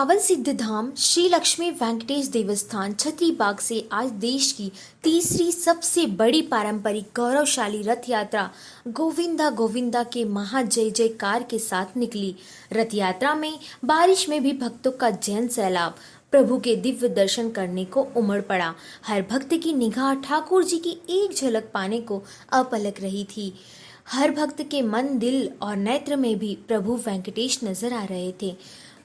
पावन सिद्ध धाम श्री लक्ष्मी वेंकटेश देवस्थान, छतरीबाग से आज देश की तीसरी सबसे बड़ी पारंपरिक गौरवशाली रथ यात्रा, गोविंदा गोविंदा के महा जय जयकार के साथ निकली। रथ यात्रा में बारिश में भी भक्तों का जैन सैलाब, प्रभु के दिव्य दर्शन करने को उमड़ पड़ा। हर भक्त की निगाह ठाकुर जी की एक झलक पाने को अपलक रही थी। हर भक्त के मन दिल और नेत्र में भी प्रभु वेंकटेश नज़र आ रहे थे।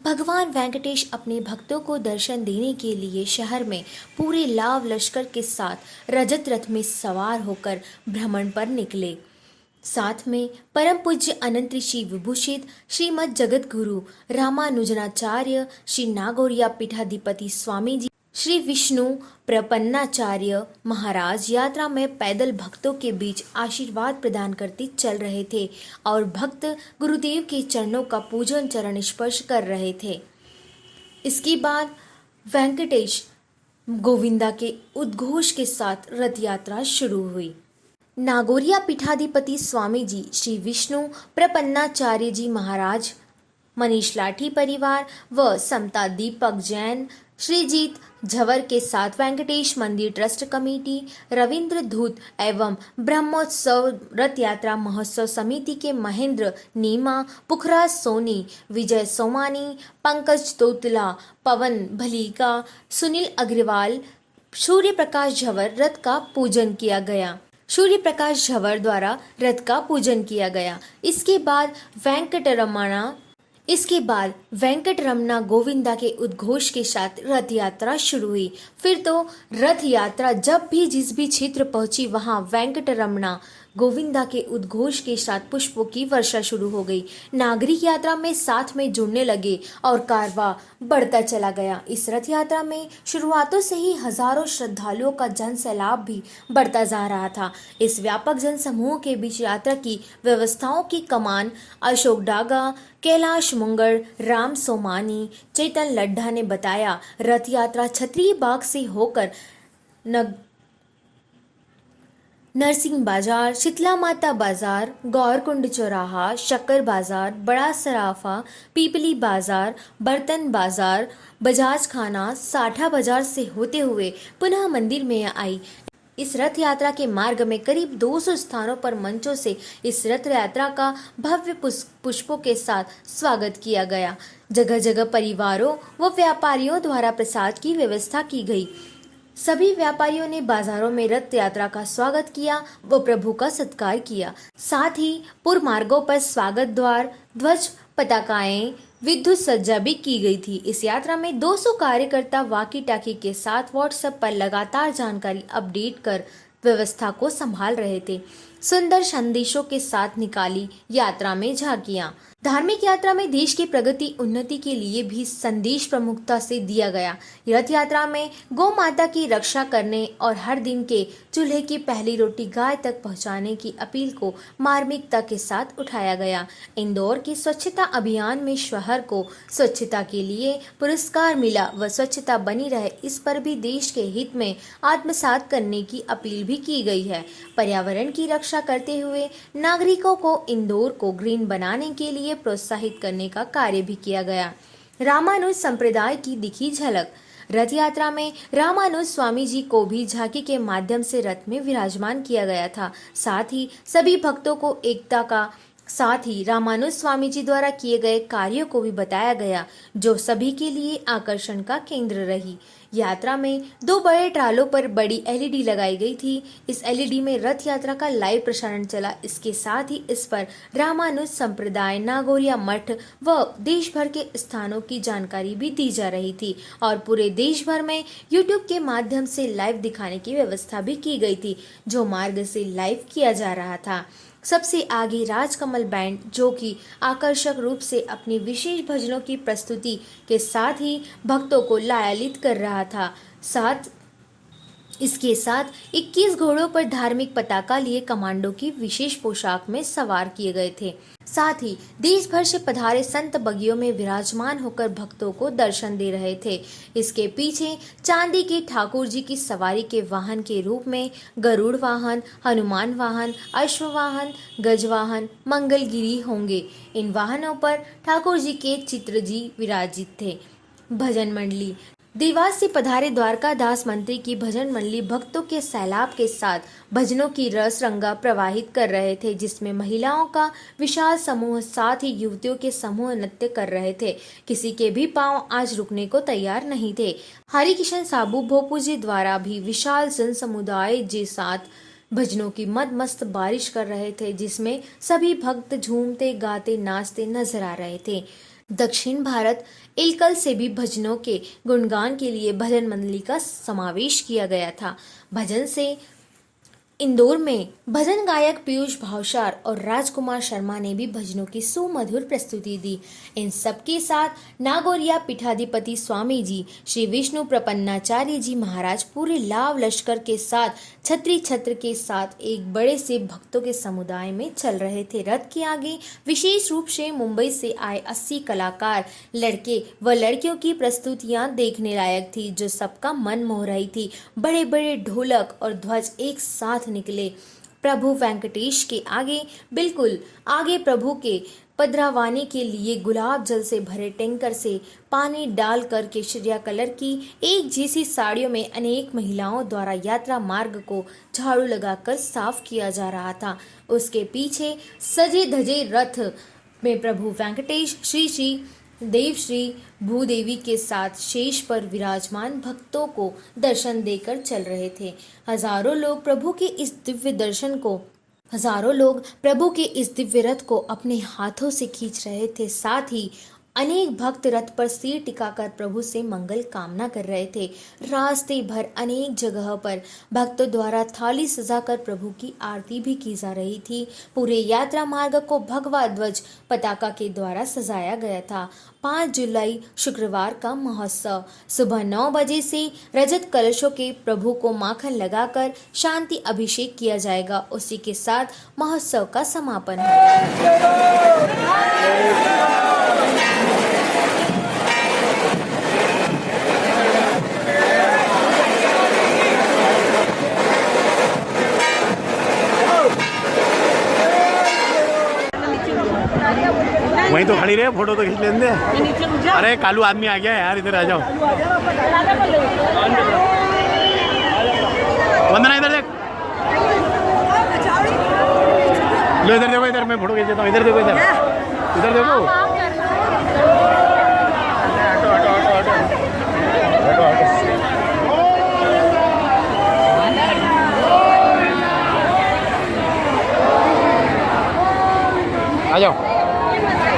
भगवान वेंकटेश अपने भक्तों को दर्शन देने के लिए शहर में पूरे लाव लश्कर के साथ रजत रथ में सवार होकर भ्रमण पर निकले। साथ में परम पूज्य अनंत ऋषि विभूषित, श्रीमद जगत गुरु रामानुजनाचार्य, श्री नागौरिया पीठाधिपति स्वामी जी श्री विष्णु प्रपन्नाचार्य महाराज यात्रा में पैदल भक्तों के बीच आशीर्वाद प्रदान करते चल रहे थे और भक्त गुरुदेव के चरणों का पूजन चरण स्पर्श कर रहे थे। इसके बाद वेंकटेश गोविंदा के उद्घोष के साथ रथ यात्रा शुरू हुई। नागोरिया पीठाधिपति स्वामी जी, श्री विष्णु प्रपन्नाचार्य जी महाराज, मनीष लाठी परिवार व समता दीपक जैन श्रीजीत झवर के साथ वेंकटेश मंदिर ट्रस्ट कमेटी, रविंद्र धूत एवं ब्रह्मोत्सव रथ यात्रा महोत्सव समिति के महेंद्र नीमा, पुखराज सोनी, विजय सोमानी, पंकज तोतला, पवन भलीका, सुनील अग्रवाल सूर्य प्रकाश झवर रथ का पूजन किया गया। सूर्य प्रकाश झवर द्वारा रथ का पूजन किया गया। इसके बाद वेंकटरमणा इसके बाद वेंकट रमना गोविंदा के उद्घोष के साथ रथ यात्रा शुरू हुई। फिर तो रथ यात्रा जब भी जिस भी क्षेत्र पहुँची, वहाँ वेंकट रमना गोविंदा के उद्घोष के साथ पुष्पों की वर्षा शुरू हो गई। नागरिक यात्रा में साथ में जुड़ने लगे और कारवा बढ़ता चला गया। इस रथ यात्रा में शुरुआतों से ही हज़ारों श्रद्धालुओं का जन सैलाब भी बढ़ता जा रहा था। इस व्यापक जन समूह के बीच यात्रा की व्यवस्थाओं की कमान अशोक डागा, कैलाश मुंगर राम सोमानी, चेतन लड्ढा ने बताया। रथ यात्रा छतरी बाग से होकर नग नरसिंह बाज़ार, शीतला माता बाज़ार, गौरकुंड चौराहा, शक्कर बाज़ार, बड़ा सराफा, पीपली बाज़ार, बर्तन बाज़ार, बजाज खाना, साठा बाज़ार से होते हुए पुनः मंदिर में आई। इस रथ यात्रा के मार्ग में करीब 200 स्थानों पर मंचों से इस रथ यात्रा का भव्य पुष्पों के साथ स्वागत किया गया। जगह जगह परिवारों व व्यापारियों द्वारा प्रसाद की व्यवस्था की गई। सभी व्यापारियों ने बाजारों में रथ यात्रा का स्वागत किया व प्रभु का सत्कार किया। साथ ही पुर मार्गों पर स्वागत द्वार, ध्वज, पताकाएँ, विद्युत सज्जा भी की गई थी। इस यात्रा में 200 कार्यकर्ता वाकी टाकी के साथ व्हाट्सएप पर लगातार जानकारी अपडेट कर व्यवस्था को संभाल रहे थे। सुंदर संदेशों के साथ निकाली यात्रा में झांकियाँ। धार्मिक यात्रा में देश की प्रगति, उन्नति के लिए भी संदेश प्रमुखता से दिया गया। रथ यात्रा में गौ माता की रक्षा करने और हर दिन के चूल्हे की पहली रोटी गाय तक पहुँचाने की अपील को मार्मिकता के साथ उठाया गया। इंदौर के स्वच्छता अभियान में शहर को स्वच्छता के लिए पुरस्कार मिला व स्वच्छता बनी रहे, इस पर भी देश के हित में आत्मसात करने की अपील भी की गई है। पर्यावरण की रक्षा करते हुए नागरिकों को इंदौर को ग्रीन बनाने के लिए प्रोत्साहित करने का कार्य भी किया गया। रामानुज संप्रदाय की दिखी झलक। रथ यात्रा में रामानुज स्वामी जी को भी झांकी के माध्यम से रथ में विराजमान किया गया था। साथ ही सभी भक्तों को एकता का साथ ही रामानुज स्वामी जी द्वारा किए गए कार्यों को भी बताया गया, जो सभी के लिए आकर्षण का केंद्र रही। यात्रा में दो बड़े ट्रालों पर बड़ी एलईडी लगाई गई थी। इस एलईडी में रथ यात्रा का लाइव प्रसारण चला। इसके साथ ही इस पर रामानुज संप्रदाय, नागोरिया मठ व देश भर के स्थानों की जानकारी भी दी जा रही थी और पूरे देश भर में यूट्यूब के माध्यम से लाइव दिखाने की व्यवस्था भी की गई थी, जो मार्ग से लाइव किया जा रहा था। सबसे आगे राजकमल बैंड, जो कि आकर्षक रूप से अपनी विशेष भजनों की प्रस्तुति के साथ ही भक्तों को लायालित कर रहा था। साथ इसके साथ 21 घोड़ों पर धार्मिक पताका लिए कमांडो की विशेष पोशाक में सवार किए गए थे। साथ ही देश भर से पधारे संत बगियों में विराजमान होकर भक्तों को दर्शन दे रहे थे। इसके पीछे चांदी के ठाकुर जी की सवारी के वाहन के रूप में गरुड़ वाहन, हनुमान वाहन, अश्व वाहन, गज वाहन, मंगलगिरी होंगे। इन वाहनों पर ठाकुर जी के चित्र जी विराजित थे। भजन मंडली देवास से पधारे द्वारका दास मंत्री की भजन मंडली भक्तों के सैलाब के साथ भजनों की रस रंगा प्रवाहित कर रहे थे, जिसमें महिलाओं का विशाल समूह साथ ही युवतियों के समूह नृत्य कर रहे थे। किसी के भी पाँव आज रुकने को तैयार नहीं थे। हरिकिशन साबू भोपू जी द्वारा भी विशाल जन समुदाय के साथ भजनों की मद मस्त बारिश कर रहे थे, जिसमें सभी भक्त झूमते, गाते, नाचते नज़र आ रहे थे। दक्षिण भारत इलकल से भी भजनों के गुणगान के लिए भजन मंडली का समावेश किया गया था। भजन से इंदौर में भजन गायक पीयूष भावसार और राजकुमार शर्मा ने भी भजनों की सुमधुर प्रस्तुति दी। इन सबके साथ नागौरिया पीठाधिपति स्वामी जी श्री विष्णु प्रपन्नाचार्य जी महाराज पूरे लाभ लश्कर के साथ छत्री छत्र के साथ एक बड़े से भक्तों के समुदाय में चल रहे थे। रथ के आगे विशेष रूप से मुंबई से आए अस्सी कलाकार, लड़के व लड़कियों की प्रस्तुतियाँ देखने लायक थी, जो सबका मन मोह रही थी। बड़े बड़े ढोलक और ध्वज एक साथ निकले। प्रभु वेंकटेश के आगे, बिल्कुल आगे प्रभु के पधरावाने के लिए गुलाब जल से भरे टैंकर से पानी डाल कर केशरिया कलर की एक जैसी साड़ियों में अनेक महिलाओं द्वारा यात्रा मार्ग को झाड़ू लगाकर साफ़ किया जा रहा था। उसके पीछे सजे धजे रथ में प्रभु वेंकटेश, श्री श्री देवश्री भूदेवी के साथ शेष पर विराजमान भक्तों को दर्शन देकर चल रहे थे। हज़ारों लोग प्रभु के इस दिव्य दर्शन को हज़ारों लोग प्रभु के इस दिव्य रथ को अपने हाथों से खींच रहे थे। साथ ही अनेक भक्त रथ पर सिर टिकाकर प्रभु से मंगल कामना कर रहे थे। रास्ते भर अनेक जगह पर भक्तों द्वारा थाली सजाकर प्रभु की आरती भी की जा रही थी। पूरे यात्रा मार्ग को भगवा ध्वज पताका के द्वारा सजाया गया था। पाँच जुलाई शुक्रवार का महोत्सव। सुबह नौ बजे से रजत कलशों के प्रभु को माखन लगाकर शांति अभिषेक किया जाएगा। उसी के साथ महोत्सव का समापन होगा वहीं तो खड़ी रहे फ़ोटो तो खींच दे अरे कालू आदमी आ गया है यार इधर आ जाओ। वंदना इधर देख। लो इधर देखो इधर मैं फ़ोटो खींच देता हूँ इधर देखो इधर। इधर देखो। आ जाओ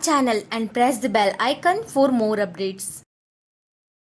channel and press the bell icon for more updates.